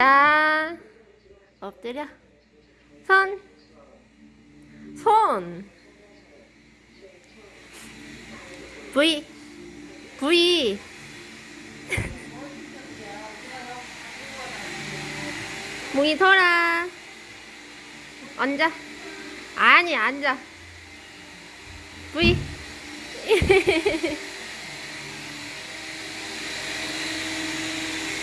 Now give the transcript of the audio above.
자, 엎드려. 손. 손. V. V. 몽이 돌아. 앉아. 아니, 앉아. V.